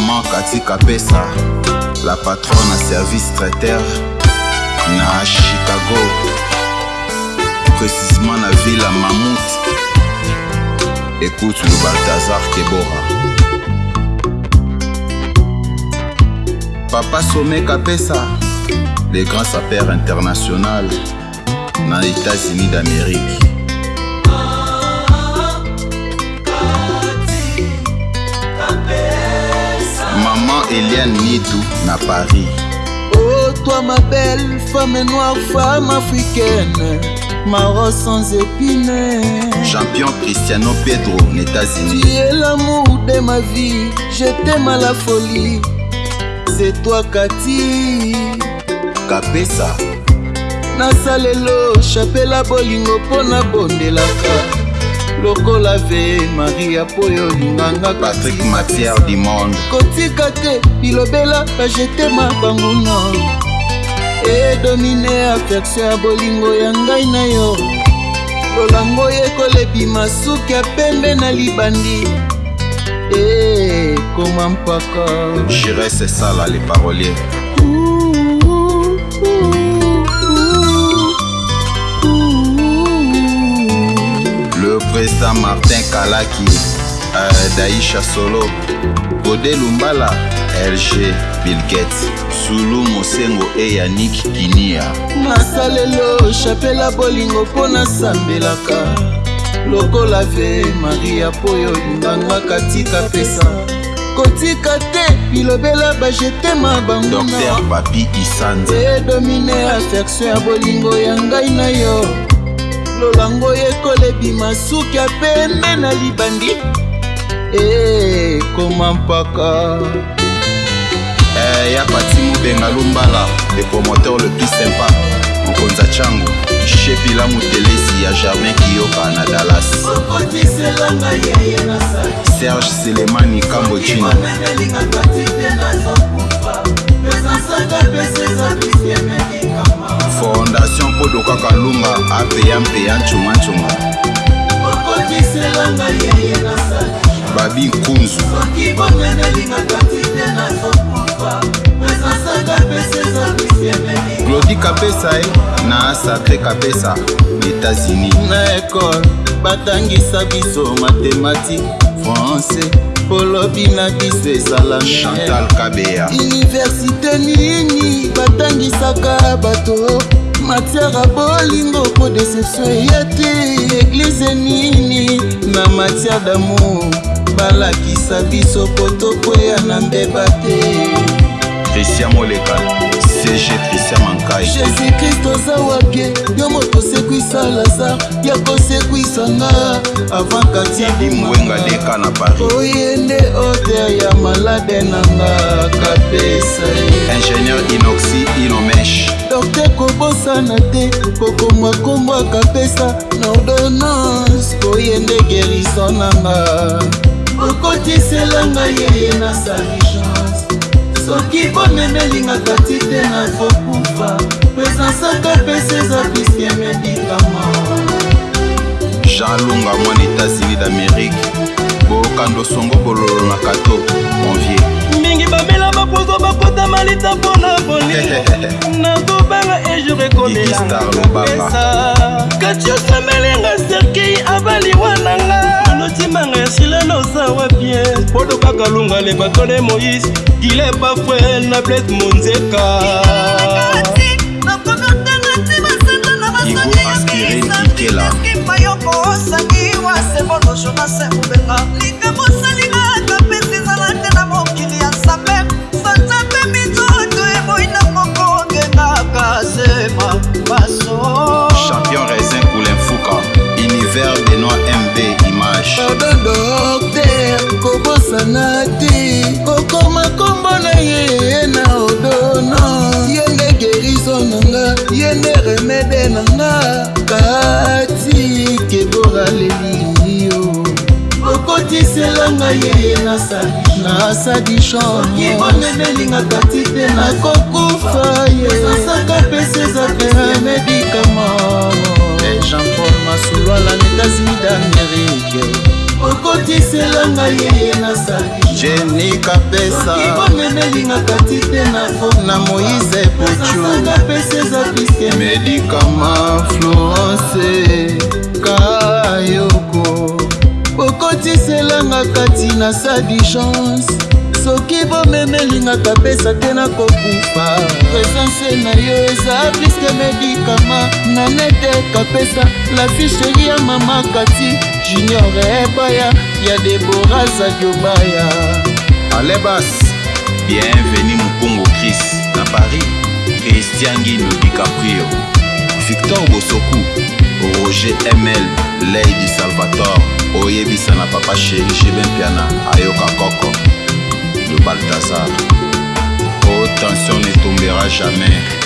maman Kati Kapesa La patronne à service traiteur Na Chicago Précisément la ville à Mammouth Écoute le Balthazar Kebora Papa Sommet Kapesa Le grand sapeur international Na États-Unis d'Amérique maman Eliane Nidou na Paris. Oh toi ma belle femme noire, femme africaine, ma rose sans épines. Champion Cristiano Pedro aux États-Unis. Tu es l'amour de ma vie, je t'aime à la folie. C'est toi Cathy. Kapesa. nasalelo chapela bolingo mpo nabondelaka lokola ve maria po oyo olinganga patrik matière du monde kotika te bilobela bajetema banguna edomine afektio ya bolingo ya ngai na yo lolango ekolebima suki ya pembe na libandi ekoma mpaka jire sesala le parolier eza martin kalaki uh, daisha solo gode lumbala rg bilgate zulu mosengo eyanik kinia masalelo chapela bolingo mpo nasambelaka lokola ve maria mpo yo olingangaka tika pesa kotika te bilobela bajetema banguna dr papi isanze edomine afektio ya bolingo ya ngai na yo lolango ekola ebima suki ya pembe na libandi ekoma eh, mpaka eh, ya pati mobenga lumbala le promoteur le plus sympa mokonza chango shepila motelesi ya jardin kiyoka na dallas serge selemani kambojina lunga apeyampeya ncungancunga babi nkunzu glodi kapesa ye eh, na asate kapesa etats-unis na ekole batangisa biso matematike francais bolobi na biso ezala chantal kabeya université nini batangisaka bato matiara bolingo po deception eya te eglize nini na matiare damour balakisa biso po tokwea na mbeba te christian molekal cg christian mankai jésus kristo aza wapie yo moto osekwisa lazare ya kosekwisanga avant katielimbwenga deka na paris oyende oh, oter ya malade nanga kapesa ye ingénieur inoxi inomesh dokter kobosana te kokoma kombo akapesa na ordonnance koyende oh, gerison nanga okotiselanga yeye na salijan soki bomemelingaka ti te nazokufa pesansaka pesa eza piske medikama jalunga mwana etats-unis d'amérike bokando songo bololo na kato convier mingi bamela bakozwa bakota malita mpona bolingo nakobanga ejur ekomelanga katiosambelanga serkei abaliwananga notimbanga esila noza wapie podo kaka lunga le batone moïse gile bafue na bles monzeka ikela bayoko osangi wa sebono jonase mobenga likamosa lenoir mb image ododokter kobosana te kokoma nkombo na ye na odono ye nde geriso nanga ye nde remede nanga kati keboralelio okotiselanga ye nasadi nasadi chambonedelinga kati te nakokufa d'amérike okotisela ngai yeye nasali jeni kapesaomenelingaka ti te na fo na moïse pochuanga pesa eza kriske medikama florence kayoko okotiselanga kati na sa dichance soki bomemelinga kapesa te nakokufa presanse na yo eza priske medikama nanete kapesa lafisheri ya mama kati junior ebaya ya debora zadiobaya alebas bienveni mokongo kris na paris cristian gino dicaprio victor bosoku roger ml lady salvator oyebisa na papa sheri jebin piana ayoka koko de Balthazar. Oh, tension ne tombera jamais.